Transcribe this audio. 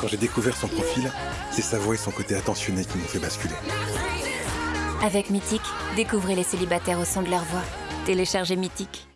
Quand j'ai découvert son profil, c'est sa voix et son côté attentionné qui m'ont fait basculer. Avec Mythique, découvrez les célibataires au son de leur voix. Téléchargez Mythique.